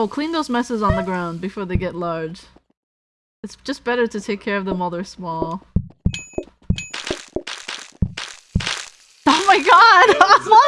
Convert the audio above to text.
Oh, clean those messes on the ground before they get large. It's just better to take care of them while they're small. Oh my god!